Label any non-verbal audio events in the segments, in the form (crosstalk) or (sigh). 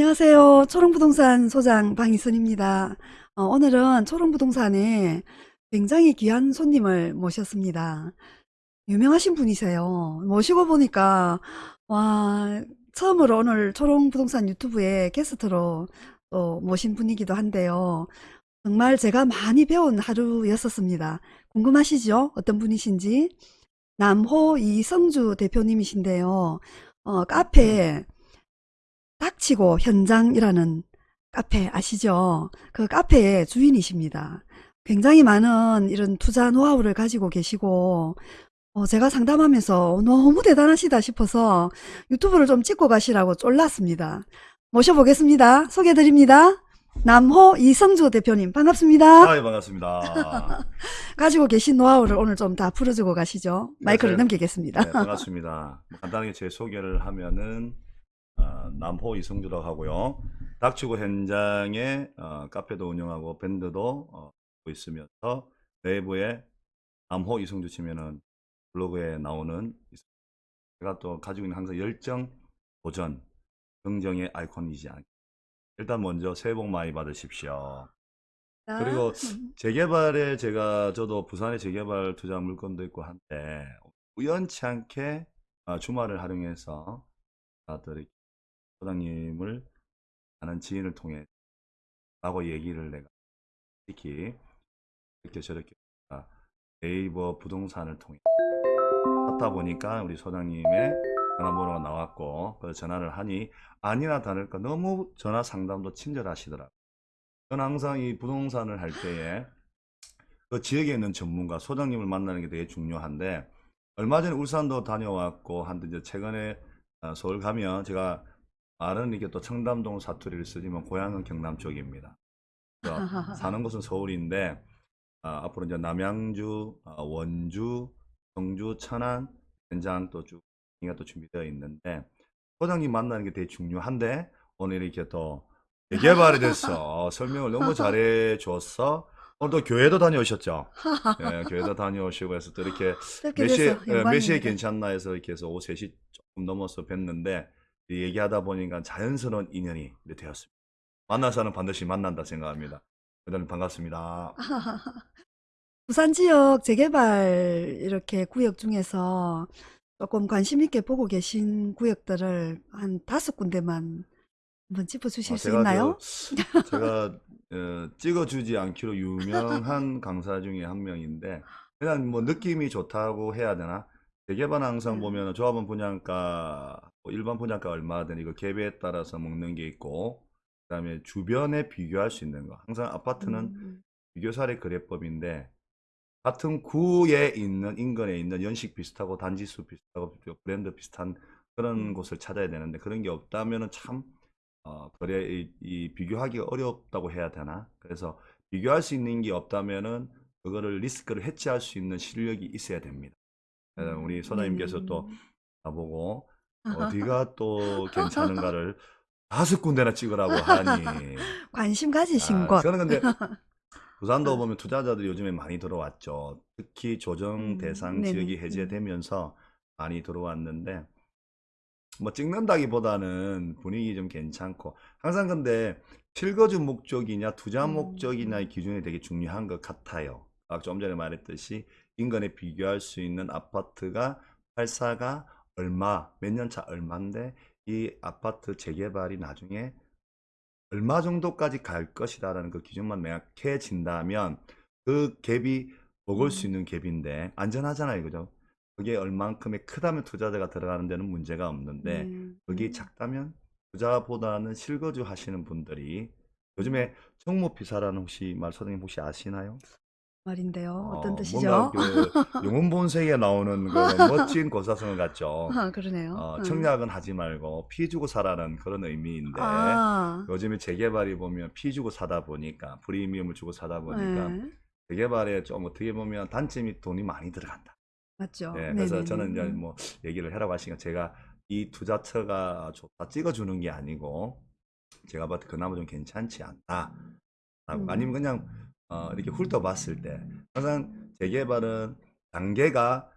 안녕하세요. 초롱부동산 소장 방희선입니다. 어, 오늘은 초롱부동산에 굉장히 귀한 손님을 모셨습니다. 유명하신 분이세요. 모시고 보니까, 와, 처음으로 오늘 초롱부동산 유튜브에 게스트로 또 모신 분이기도 한데요. 정말 제가 많이 배운 하루였었습니다. 궁금하시죠? 어떤 분이신지? 남호 이성주 대표님이신데요. 어, 카페 닥치고 현장이라는 카페 아시죠? 그 카페의 주인이십니다. 굉장히 많은 이런 투자 노하우를 가지고 계시고, 어, 제가 상담하면서 너무 대단하시다 싶어서 유튜브를 좀 찍고 가시라고 쫄랐습니다. 모셔보겠습니다. 소개드립니다. 남호 이성주 대표님 반갑습니다. 아, 예, 반갑습니다. (laughs) 가지고 계신 노하우를 오늘 좀 다 풀어주고 가시죠. 마이크를 네, 넘기겠습니다. 네, 반갑습니다. 간단하게 제 소개를 하면은 어, 남호 이성주라고 하고요. 닥치고 현장에 어, 카페도 운영하고 밴드도 어, 하고 있으면서 내부에 남호 이성주 치면은 블로그에 나오는 제가 또 가지고 있는 항상 열정, 도전, 긍정의 아이콘이지 않. 일단 먼저 새해 복 많이 받으십시오. 그리고 음, (laughs) 재개발에 제가 저도 부산에 재개발 투자 물건도 있고 한데 우연치 않게 아, 주말을 활용해서 다들 소장님을 아는 지인을 통해 라고 얘기를 내가 특히 이렇게 저렇게 아, 네이버 부동산을 통해 하다 보니까 우리 소장님의 전화번호가 나왔고 그래서 전화를 하니 아니나 다를까 너무 전화 상담도 친절하시더라고요. 저는 항상 이 부동산을 할 때에 그 지역에 있는 전문가, 소장님을 만나는 게 되게 중요한데 얼마 전에 울산도 다녀왔고 한데 이제 최근에 어, 서울 가면 제가 말은 이게 또 청담동 사투리를 쓰지만 고향은 경남 쪽입니다. (laughs) 사는 곳은 서울인데 아, 앞으로 이제 남양주, 아, 원주, 청주, 천안, 현장 또쭉 이가 또 준비되어 있는데 소장님 만나는 게 되게 중요한데 오늘 이렇게 또 재개발이 됐어. (laughs) 설명을 너무 잘해 줬어. 오늘 또 교회도 다녀오셨죠? 예, 교회도 다녀오시고 해서 또 이렇게 (laughs) 몇 시에, 예, 몇 시에. 괜찮나 해서 이렇게 해서 오후 3시 조금 넘어서 뵀는데 이 얘기하다 보니까 자연스러운 인연이 되었습니다. 만나서는 반드시 만난다 생각합니다. 대단히 반갑습니다. (laughs) 부산 지역 재개발 이렇게 구역 중에서 조금 관심 있게 보고 계신 구역들을 한 다섯 군데만 한번 짚어주실 아, 수 제가 있나요? 저, (laughs) 제가 (laughs) 어, 찍어주지 않기로 유명한 강사 중에 한 명인데 그냥 뭐 느낌이 좋다고 해야 되나? 재개발 항상 음. 보면 조합원 분양가 뭐 일반 분양가 얼마든 이거 갭에 따라서 먹는 게 있고 그 다음에 주변에 비교할 수 있는 거 항상 아파트는 음, 비교사례 거래법인데 같은 구에 있는 인근에 있는 연식 비슷하고 단지수 비슷하고 브랜드 비슷한 그런 음. 곳을 찾아야 되는데 그런 게 없다면은 참 어, 거래 이, 이 비교하기가 어렵다고 해야 되나? 그래서 비교할 수 있는 게 없다면은 그거를 리스크를 해치할 수 있는 실력이 있어야 됩니다. 음, 우리 소장님께서 또. 나보고 어디가 (laughs) 또 괜찮은가를 다섯 군데나 찍으라고 하니 (laughs) 관심 가지신 아, 곳. 저는 근데 (laughs) 부산도 보면 투자자들이 요즘에 많이 들어왔죠. 특히 조정 음, 대상 네네. 지역이 음. 해제되면서 많이 들어왔는데 뭐 찍는다기보다는 분위기 좀 괜찮고 항상 근데 실거주 목적이냐 투자 음, 목적이냐의 음. 기준이 되게 중요한 것 같아요. 아까 좀 전에 말했듯이 인근에 비교할 수 있는 아파트가 팔사가 얼마 몇 년 차 얼마인데 이 아파트 재개발이 나중에 얼마 정도까지 갈 것이다 라는 그 기준만 명확해진다면 그 갭이 먹을 수 음. 있는 갭인데 안전하잖아요, 그죠? 그게 얼만큼의 크다면 투자자가 들어가는 데는 문제가 없는데 네. 그게 음. 작다면 투자보다는 실거주 하시는 분들이 요즘에 청모피사라는 혹시 말 소장님 혹시 아시나요? 말인데요. 어떤 어, 뜻이죠? 뭔가 그 (laughs) 용혼본색에 나오는 그 멋진 고사성어 같죠. 아, 그러네요. 어, 음. 청약은 하지 말고 피 주고 사라는 그런 의미인데 아, 요즘에 재개발이 보면 피 주고 사다 보니까 프리미엄을 주고 사다 보니까 네. 재개발에 좀 어떻게 보면 단점이 돈이 많이 들어간다. 맞죠. 예, 그래서 네네네. 저는 이제 음. 뭐 얘기를 하라고 하시니까 제가 이 투자처가 좋다 찍어주는 게 아니고 제가 봤을 때 그나마 좀 괜찮지 않다. 음. 아니면 그냥 어, 이렇게 훑어봤을 때 항상 재개발은 단계가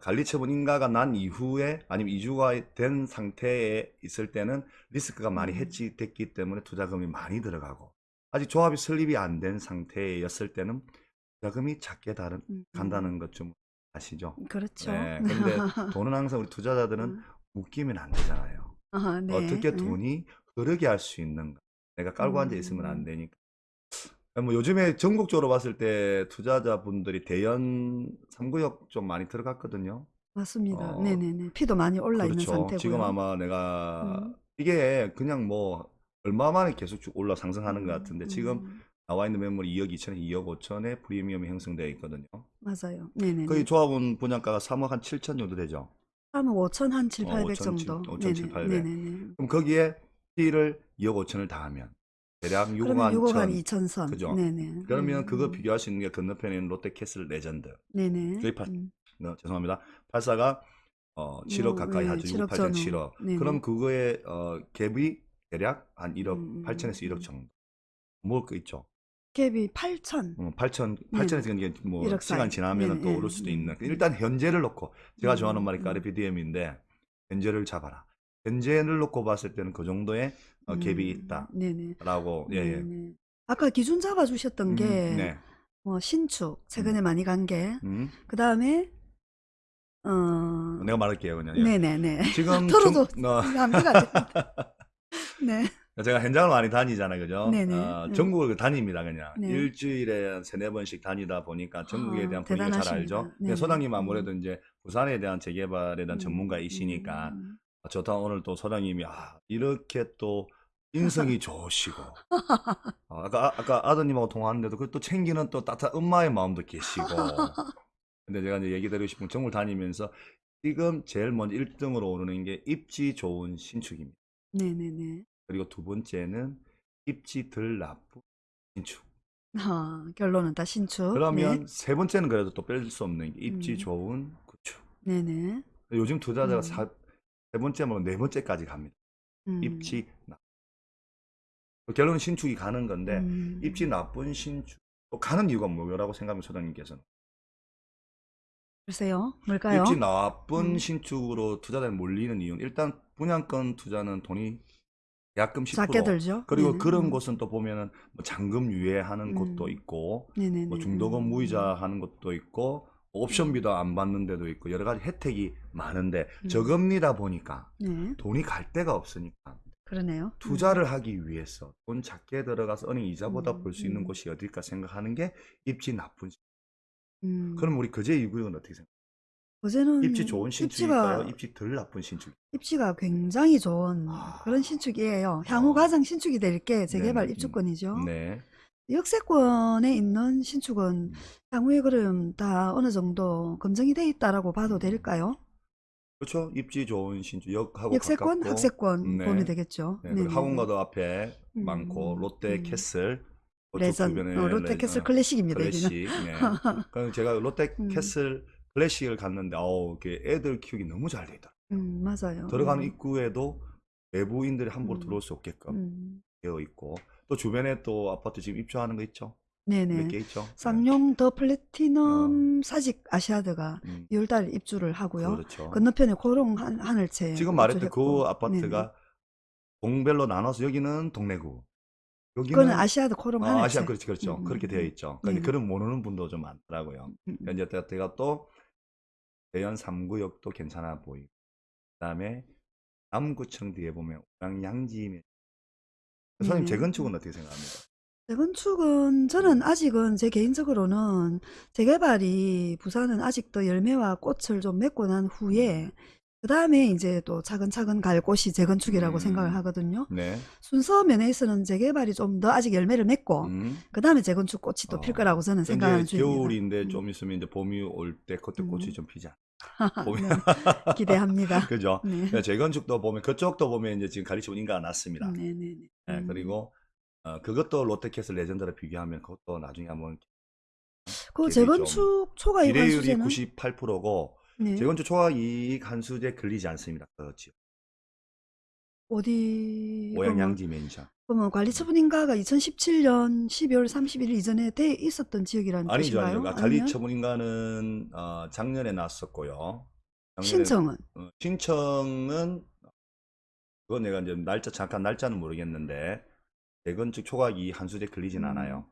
관리 처분 인가가 난 이후에 아니면 이주가 된 상태에 있을 때는 리스크가 많이 음. 해지됐기 때문에 투자금이 많이 들어가고 아직 조합이 설립이 안 된 상태였을 때는 투자금이 작게 다른, 음, 간다는 것 좀 아시죠? 그렇죠. 네. (laughs) 근데 돈은 항상 우리 투자자들은 음. 묶이면 안 되잖아요. 아, 네. 어떻게 네. 돈이 흐르게 할 수 있는가? 내가 깔고 앉아 있으면 안 음. 되니까. 뭐 요즘에 전국적으로 봤을 때 투자자분들이 대연 3구역 좀 많이 들어갔거든요. 맞습니다. 어, 네네네. 피도 많이 올라 있는 그렇죠. 상태고요. 지금 아마 내가 음. 이게 그냥 뭐 얼마 만에 계속 쭉 올라 상승하는 것 같은데 지금 음, 나와 있는 매물이 2억 2천에 2억 5천에 프리미엄이 형성되어 있거든요. 맞아요. 네네네. 거의 조합원 분양가가 3억 한 7천 정도 되죠. 3억 5천 한 7, 어, 800 5천, 정도. 5천, 7, 800. 네네네. 그럼 거기에 P를 2억 5천을 더하면 대략 6억 그러면 한 6억 한 천. 2천 선. 그죠? 네네. 그러면 음, 그거 음. 비교할 수 있는 게 건너편에 있는 롯데캐슬 레전드. 네네. 저희 파- 음. 어, 죄송합니다. 84가 어, 7억 뭐, 가까이 네, 하죠. 7억 6, 8천 전후. 7억. 네네. 그럼 그거의 어, 갭이 대략 한 1억 음, 8천에서 음, 1억 음. 정도. 먹을 거 있죠. 갭이 8천. 어, 8천, 네네. 8천에서 이게 뭐 1억 시간. 지나면 또. 오를 수도 음, 있는. 음. 일단 현재를 놓고 제가 좋아하는 음, 말이 음. 까르피디엠인데 현재를 잡아라. 현재를 놓고 봤을 때는 그 정도의 어, 갭이 음, 있다. 네네. 라고 예, 예. 아까 기준 잡아주셨던 음, 게, 네. 뭐, 신축, 최근에 많이 간 게, 음. 그 다음에, 어, 내가 말할게요, 그냥. 예. 네네네. 지금 (laughs) 털어도 (laughs) 정- 어. (laughs) 네. 제가 현장을 많이 다니잖아요, 그죠? 네네. 어, 네. 전국을 다닙니다, 그냥. 네. 일주일에 한 세네 번씩 다니다 보니까 전국에 아, 대한 분위기를 잘 대단하십니다. 알죠? 네네. 소장님 아무래도 이제 부산에 대한 재개발에 대한 음, 전문가이시니까 음, 아, 좋다 오늘 또 소장님이 아, 이렇게 또 인성이 (laughs) 좋으시고 아, 아까 아- 아까 아드님하고 통화하는데도 그걸 또 챙기는 또 따뜻한 엄마의 마음도 계시고 근데 제가 이제 얘기 드리고 싶은 건 전국을 다니면서 지금 제일 먼저 1등으로 오르는 게 입지 좋은 신축입니다. 네네네. 그리고 두 번째는 입지 덜 나쁜 신축. 아, 결론은 다 신축. 그러면 세 번째는 그래도 또 뺄 수 없는 게 입지 음. 좋은 구축. 네. 네네. 요즘 투자자가 음. 사- 세 번째 말고 네 번째까지 갑니다. 음, 입지 나. 결론은 신축이 가는 건데 음, 입지 나쁜 신축 또 가는 이유가 뭐라고 생각하면 소장님께서는 글쎄요. 뭘까요? 입지 나쁜 음. 신축으로 투자자들이 몰리는 이유는 일단 분양권 투자는 돈이 계약금 10% 작게 들죠. 그리고 네네. 그런 음, 곳은 또 보면은 뭐 잔금 유예하는 곳도 음. 있고 네네네. 뭐 중도금 음, 무이자 하는 것도 있고 옵션비도 안 받는 데도 있고 여러 가지 혜택이 많은데 음. 저금리다 보니까 네. 돈이 갈 데가 없으니까 그러네요. 투자를 하기 위해서 돈 작게 들어가서 은행 이자보다 음, 볼수 있는 음. 곳이 어딜까 생각하는 게 입지 나쁜 신- 음, 그럼 우리 거제 이구역은 어떻게 생각해요? 어제는 입지 좋은 신축일까요? 입지가 입지 덜 나쁜 신축? 입지가 굉장히 좋은 아. 그런 신축이에요. 향후 어. 가장 신축이 될 게 재개발 네네. 입주권이죠. 네. 역세권에 있는 신축은 음. 향후에 그럼 다 어느 정도 검증이 돼 있다라고 봐도 음. 될까요? 그렇죠. 입지 좋은 신축 역하고 역세권, 가깝고 학세권 네. 보면 되겠죠. 네, 그리고 네네네. 학원가도 앞에 음, 많고 롯데 음. 캐슬 레전, 어, 롯데 레- 캐슬 어, 클래식입니다. 클래식. 네. (laughs) 그럼 제가 롯데 음. 캐슬 클래식을 갔는데 어우, 그 애들 키우기 너무 잘 돼 있다. 음, 맞아요. 들어가는 음, 입구에도 외부인들이 함부로 음. 들어올 수 없게끔 음, 되어 있고 또 주변에 또 아파트 지금 입주하는 거 있죠? 네네. 몇 개 있죠? 네. 쌍용 더 플래티넘 사직 아시아드가 음, 6월달 입주를 하고요. 그렇죠. 건너편에 코오롱 한, 하늘채 지금 말했던 그. 아파트가 동별로 나눠서 여기는 동래구. 여기는 그거는 아시아드 코롱 아, 하늘채. 아시아 그렇지 그렇죠. 음, 그렇게 음, 되어 음. 있죠. 네네. 그런 모르는 분도 좀 많더라고요. 음, 음. 현재 제가 또 대연 3구역도 괜찮아 보이고 그다음에 남구청 뒤에 보면 우량양지 선생님. 재건축은 어떻게 생각합니까? 재건축은 저는 아직은 제 개인적으로는 재개발이 부산은 아직도 열매와 꽃을 좀 맺고 난 후에 그 다음에 이제 또 차근차근 갈 곳이 재건축이라고 음. 생각을 하거든요. 네. 순서 면에서는 재개발이 좀 더 아직 열매를 맺고 음. 그 다음에 재건축 꽃이 또필 어. 거라고 저는 생각하는 중입니다. 겨울인데 음. 좀 있으면 이제 봄이 올 때 그때 꽃이 음. 좀 피자. 네, 보면 (laughs) 기대합니다. 그죠? 네. 네, 재건축도 보면 그쪽도 보면 이제 지금 가리치고 인가가 났습니다. 네 네 네. 네, 음. 그리고 어, 그것도 롯데캐슬 레전드를 비교하면 그것도 나중에 한번 그 기대이 좀 재건축 초과 이익 비례율이 환수제는 98%고 네. 재건축 초과 이익 환수제 걸리지 않습니다. 그렇죠. 어디 오양 그러면 양지 맨션. 그러면 관리처분인가가 2017년 12월 31일 이전에 돼 있었던 지역이라는 아니죠, 뜻인가요? 아니죠. 아니면 관리처분인가는 어, 작년에 났었고요. 작년에 신청은 어, 신청은 그건 내가 이제 날짜 잠깐 날짜는 모르겠는데 재건축 초과기 한수제 걸리진 음, 않아요. 어,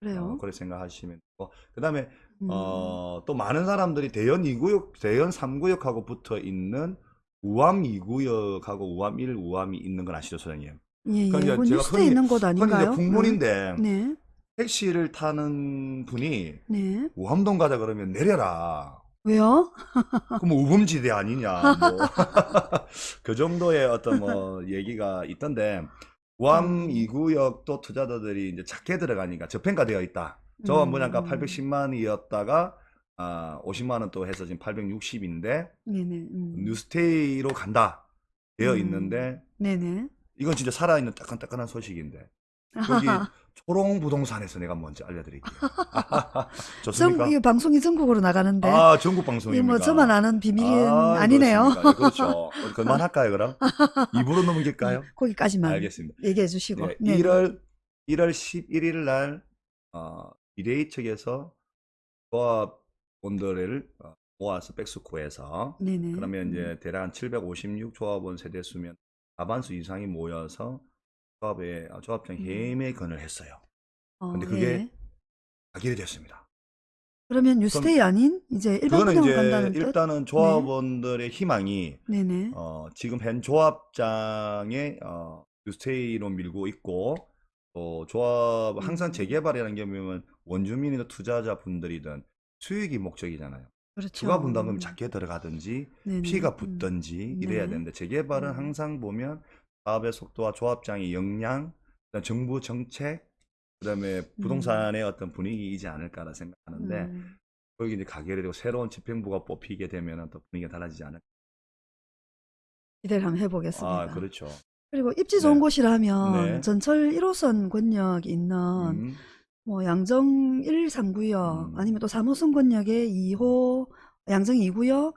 그래요. 그렇게 생각하시면 되고 그다음에 음, 어, 또 많은 사람들이 대연 2구역, 대연 3구역하고 붙어 있는 우암 2구역하고 우암 1, 우암이 있는 건 아시죠, 소장님? 예, 예. 그러니까 그 제가 흔히 있는 곳 아닌가요? 음, 국문인데 네, 택시를 타는 분이 네. 우암동 가자 그러면 내려라. 왜요? 그럼 우범지대 아니냐, 뭐. (laughs) (laughs) 그 정도의 어떤 뭐 얘기가 있던데, 우암 음, 2구역도 투자자들이 이제 작게 들어가니까 저평가되어 있다. 저 뭐냐까 음, 810만이었다가 아, 50만 원 또 해서 지금 860인데 네네, 음, 뉴스테이로 간다 되어 음, 있는데 네네. 이건 진짜 살아있는 따끈따끈한 소식인데 여기 (laughs) 초롱 부동산에서 내가 먼저 알려드릴게요. (laughs) (laughs) 좋습니까? 전, 이 방송이 전국으로 나가는데, 아, 전국 이게 뭐 방송입니다. 저만 아는 비밀은 아. 그렇습니까? 예, 그렇죠. 그만할까요, 그럼? 입으로 넘길까요? 거기까지만 알겠습니다. 얘기해 주시고. 네, 네네. 1월 1월 11일 날 어, 비대위 측에서 조합원들을 어, 모아서 벡스코에서 네네. 그러면 음, 이제 대략 한 756 조합원 세대 수면 과반수 이상이 모여서 조합에 어, 조합장 음, 해임의 건을 했어요. 어, 근데 그게 예. 가결이 됐습니다. 그러면 그럼 뉴스테이 아닌 이제 일반 그거는 이제 간다는 뜻? 일단은 네, 조합원들의 희망이 네네. 어, 지금 현 조합장의 어, 뉴스테이로 밀고 있고 또 조합 항상 음, 재개발이라는 게 보면 원주민이나 투자자 분들이든 수익이 목적이잖아요. 추가 그렇죠. 분담금이 작게 들어가든지 네네. 피가 음, 붙든지 이래야 네. 되는데 재개발은 음, 항상 보면 사업의 속도와 조합장의 역량, 정부 정책, 그다음에 음, 부동산의 어떤 분위기이지 않을까라 생각하는데 음. 거기 이제 가결이 되고 새로운 집행부가 뽑히게 되면은 또 분위기가 달라지지 않을까. 기대를 한번 아, 해보겠습니다. 그렇죠. 그리고 입지 좋은 네, 곳이라면 네, 전철 1호선 권역이 있는 음, 뭐 양정 1, 3구역 음, 아니면 또 3호 선 권역의 2호 양정 2구역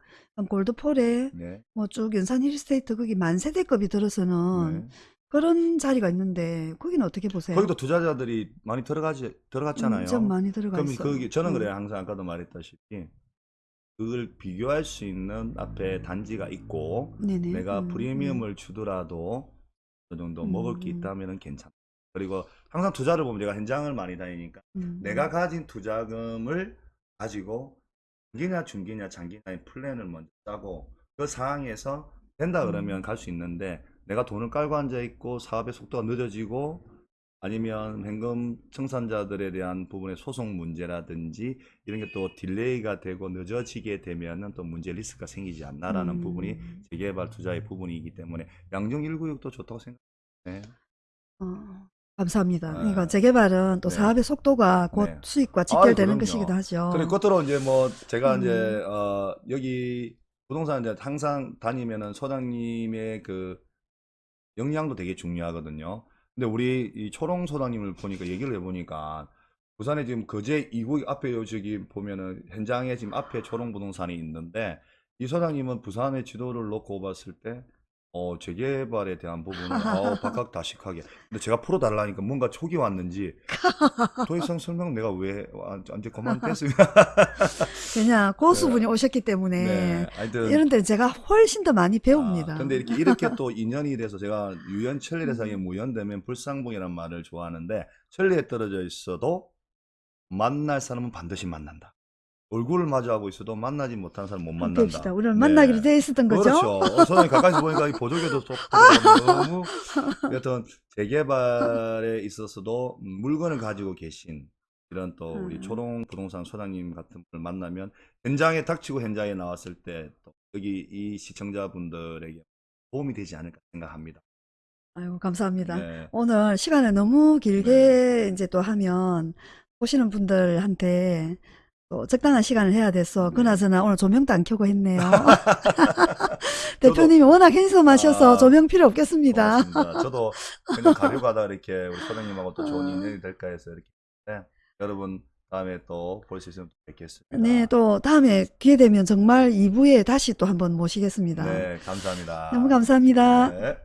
골드폴에 네, 뭐쭉 연산 힐스테이트 거기 만세대급이 들어서는 네. 그런 자리가 있는데 거기는 어떻게 보세요? 거기도 투자자들이 많이 들어가지 음, 들어갔잖아요. 좀 많이 들어가 그럼 있어요. 거기 저는 음, 그래요. 항상 아까도 말했다시피 그걸 비교할 수 있는 앞에 단지가 있고 네네. 내가 음, 음, 프리미엄을 주더라도 어느 정도 먹을 게 음, 있다면은 괜찮아. 그리고 항상 투자를 보면 제가 현장을 많이 다니니까 음, 내가 음, 가진 투자금을 가지고 단기냐 중기냐 장기냐의 플랜을 먼저 짜고 그 상황에서 된다 그러면 음, 갈수 있는데 내가 돈을 깔고 앉아 있고 사업의 속도가 늦어지고 아니면 현금 청산자들에 대한 부분의 소송 문제라든지 이런 게 또 delay가 되고 늦어지게 되면은 또 문제 리스크가 생기지 않나라는 부분이 음, 재개발 투자의 부분이기 때문에 양정 1구역도 좋다고 생각해요. 어, 감사합니다. 그러니까 네. 재개발은 또 네. 사업의 속도가 곧 네. 수익과 직결되는 그럼요. 것이기도 그리고 하죠. 끝으로 이제 뭐 제가 이제 음, 어 여기 부동산 이제 항상 다니면은 소장님의 그 역량도 되게 중요하거든요. 근데 우리 이 초롱 소장님을 보니까 얘기를 해보니까 부산에 지금 거제 2구 앞에 요 저기 보면은 현장에 지금 앞에 초롱 부동산이 있는데 이 소장님은 부산의 지도를 놓고 봤을 때 어, 재개발에 대한 부분은 어, (laughs) 박학다식하게. 근데 제가 풀어달라니까 뭔가 촉이 왔는지 (laughs) 더 이상 설명 내가 왜 아, 이제 그만 (laughs) 그냥 네, 고수분이 오셨기 네, 때문에 하여튼 이런 때 제가 훨씬 더 많이 아, 배웁니다. 근데 이렇게 이렇게 또 인연이 돼서 제가 유연 천리 대상에 음, 무연되면 불상봉이라는 말을 좋아하는데 천리에 떨어져 있어도 만날 사람은 반드시 만난다. 얼굴을 마주하고 있어도 만나지 못하는 사람 못. 만난다. 우리는 만나기로 네. 되어 있었던 거죠? 그렇죠. 어, 저는 가까이서 보니까 이 보조개도 (laughs) 너무 여튼 재개발에 있어서도 음, 물건을 가지고 계신 이런 또 우리 음, 초롱 부동산 소장님 같은 분을 만나면 현장에 닥치고 현장에 나왔을 때 또 여기 이 시청자분들에게 도움이 되지 않을까 생각합니다. 아이고, 감사합니다. 네, 오늘 시간을 너무 네, 길게 이제 또 하면 보시는 분들한테 또 적당한 시간을 해야 돼서 네. 그나저나 오늘 조명도 안 켜고 했네요. (laughs) (laughs) 대표님이 워낙 핸섬하셔서 아 조명 필요 없겠습니다. 고맙습니다. 저도 그냥 가려가다 이렇게 우리 소장님하고 또 좋은 인연이 될까 해서 이렇게 네, 여러분 다음에 또 볼 수 있으면 또 네, 뵙겠습니다. 또 다음에 기회 되면 정말 2부에 다시 또 한번 모시겠습니다. 네, 너무 감사합니다. 감사합니다. 네.